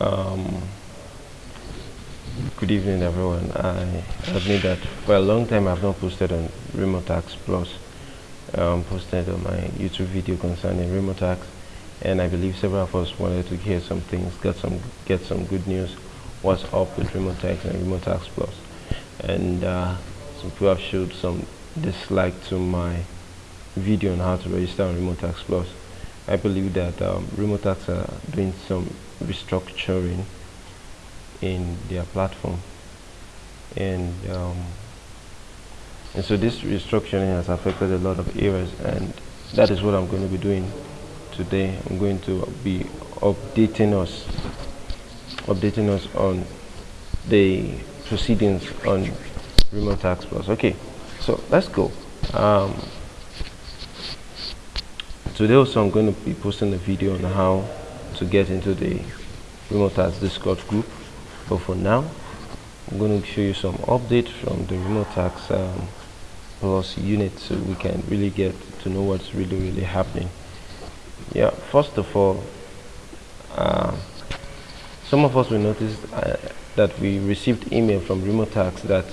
Um, good evening, everyone. I admit that for a long time I've not posted on Remotasks Plus. Um, posted on my YouTube video concerning Remotasks, and I believe several of us wanted to hear some things, get some get some good news. What's up with Remotasks and Remotasks Plus? And uh, some people have showed some dislike to my video on how to register on Remotasks Plus. I believe that um, are doing some restructuring in their platform, and um, and so this restructuring has affected a lot of areas, and that is what I'm going to be doing today. I'm going to be updating us, updating us on the proceedings on Remotasks Plus. Okay, so let's go. Um, today also I'm going to be posting a video on how to get into the Remotasks Discord group. But for now I'm going to show you some updates from the Remotasks um, Plus unit so we can really get to know what's really really happening. Yeah first of all uh, some of us will notice uh, that we received email from Remotasks that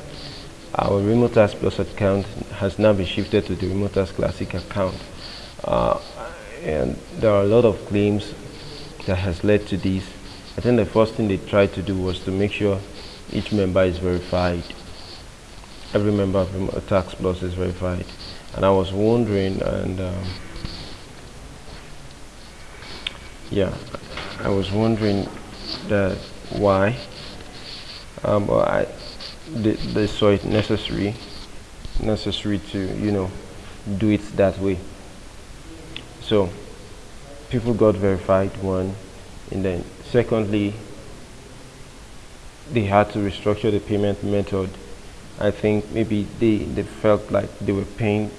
our Remotasks Plus account has now been shifted to the Remotasks Classic account and there are a lot of claims that has led to this. I think the first thing they tried to do was to make sure each member is verified. Every member of a tax plus is verified. And I was wondering, and um, yeah, I was wondering that why. Um, I they, they saw it necessary, necessary to you know do it that way. So people got verified one. And then secondly they had to restructure the payment method. I think maybe they, they felt like they were paying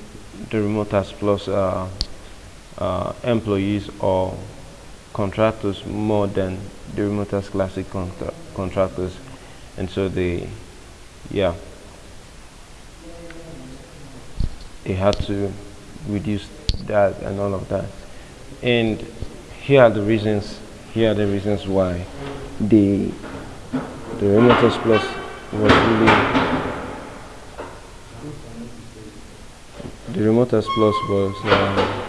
the Remotasks Plus uh, uh, employees or contractors more than the Remotasks Classic contra contractors. And so they yeah. They had to reduce that and all of that. And here are the reasons here are the reasons why the the Remotasks Plus was really the Remotasks Plus was uh,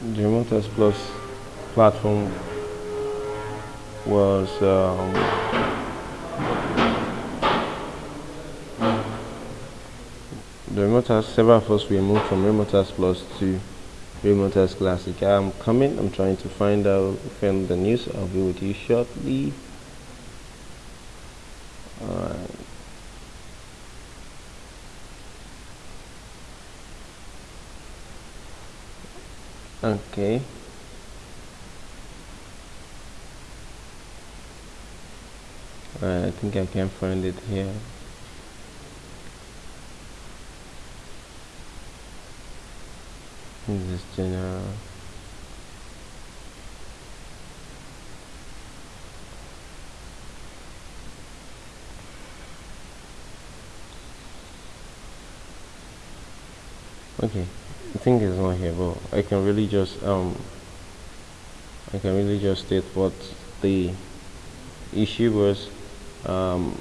the Remotasks Plus platform was um, the Remotasks several of us we moved from Remotasks Plus to Remotasks Classic. I'm coming. I'm trying to find out from the news. I'll be with you shortly. Okay. I think I can find it here. This general. Okay I think it's not here but I can really just um I can really just state what the issue was. Um,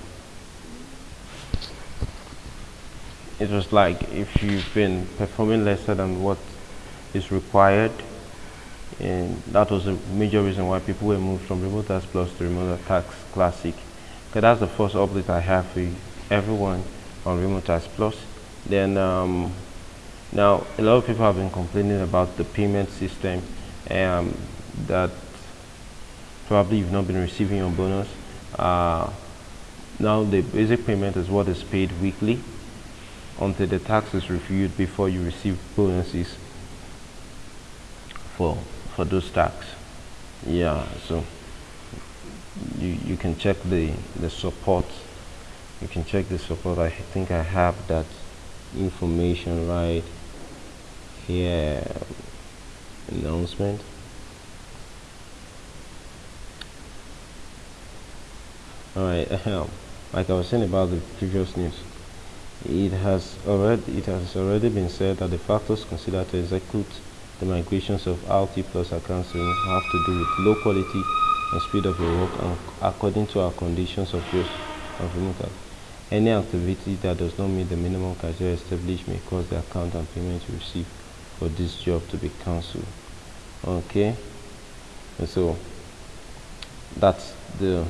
it was like if you've been performing lesser than what is required. And that was a major reason why people were moved from Remotasks Plus to Remotasks Classic. That's the first update I have for everyone on Remotasks Plus. Then um, now a lot of people have been complaining about the payment system um, that probably you've not been receiving your bonus. Uh, now the basic payment is what is paid weekly until the tax is reviewed before you receive bonuses for for those stacks yeah so you you can check the the support. You can check the support. I think I have that information right here. Announcement. All right um, like I was saying about the previous news it has already it has already been said that the factors considered to execute the migrations of RT plus accounts have to do with low quality and speed of your work and according to our conditions of use of remote any activity that does not meet the minimum criteria established may cause the account and payment you receive for this job to be cancelled. Okay? And so that's the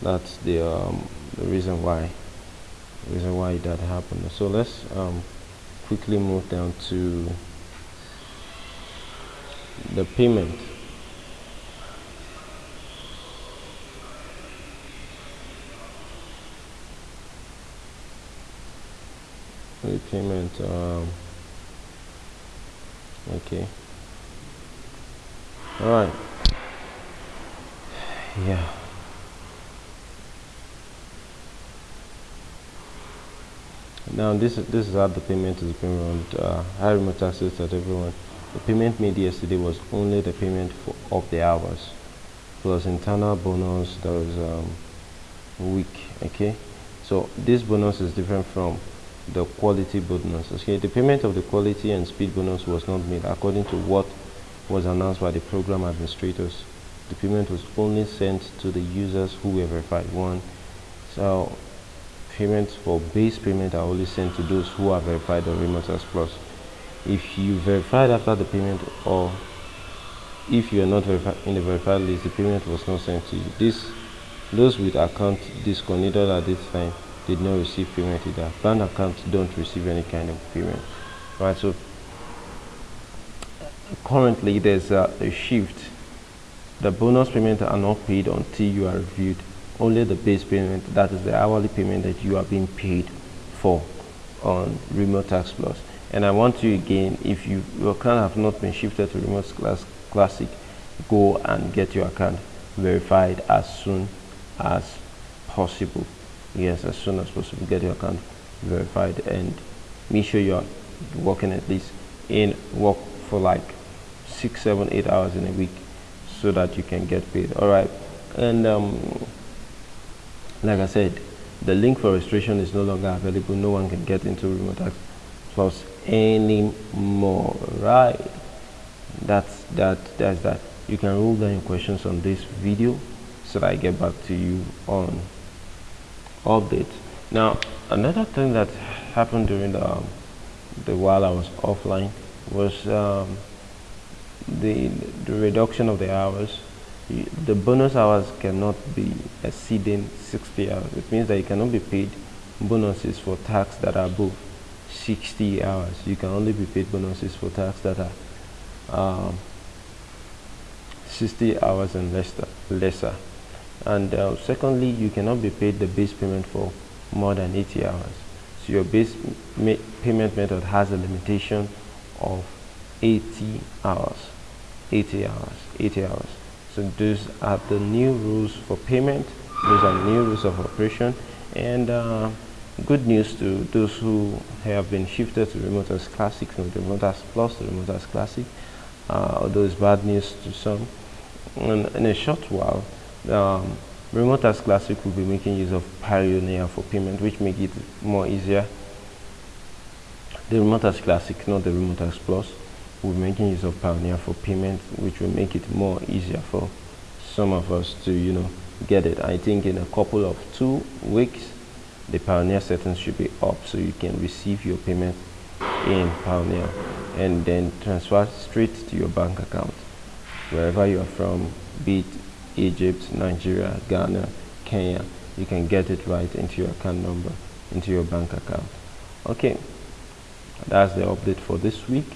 that's the um, the reason why reason why that happened. So let's um, quickly move down to the payment. Payment um, okay. All right yeah. Now this this is how the payment is being run uh, high remote access that everyone the payment made yesterday was only the payment for of the hours plus internal bonus that was um, week okay? So this bonus is different from the quality bonus okay? The payment of the quality and speed bonus was not made according to what was announced by the program administrators. The payment was only sent to the users who were verified. One so payments for base payment are only sent to those who are verified on Remotasks Plus if you verified after the payment or if you are not in the verified list the payment was not sent to you this those with account disconnected at this time did not receive payment either. Bank accounts don't receive any kind of payment, right? So currently there's a, a shift. The bonus payment are not paid until you are reviewed. Only the base payment, that is the hourly payment that you are being paid for on Remotasks Plus. And I want you again, if you, your account have not been shifted to Remote Class Classic, go and get your account verified as soon as possible. Yes as soon as possible. Get your account verified and make sure you're working at least in work for like six seven eight hours in a week so that you can get paid. All right. And um, like i said the link for registration is no longer available. No one can get into Remotasks plus anymore right? That's that that's that. You can rule down your questions on this video so that i get back to you on update now another thing that happened during the, um, the while I was offline was um, the, the reduction of the hours. The bonus hours cannot be exceeding 60 hours. It means that you cannot be paid bonuses for tasks that are above 60 hours. You can only be paid bonuses for tasks that are um, 60 hours and lesser lesser. And uh, secondly you cannot be paid the base payment for more than 80 hours. So your base payment method has a limitation of 80 hours. 80 hours 80 hours. So those are the new rules for payment. Those are new rules of operation. And uh, good news to those who have been shifted to Remotasks Classic from Remotasks Plus to Remotasks Classic uh, although it's bad news to some in a short while um, Remotasks Classic will be making use of Payoneer for payment, which make it more easier. The Remotasks Classic, not the Remotasks Plus, will be making use of Payoneer for payment, which will make it more easier for some of us to, you know, get it. I think in a couple of two weeks, the Payoneer settings should be up so you can receive your payment in Payoneer and then transfer straight to your bank account wherever you are from, be it Egypt, Nigeria, Ghana, Kenya, you can get it right into your account number, into your bank account. Okay, that's the update for this week.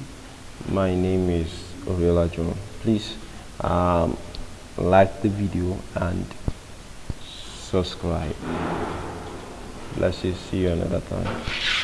My name is Oriola John. Please um, like the video and subscribe. Bless you. See you another time.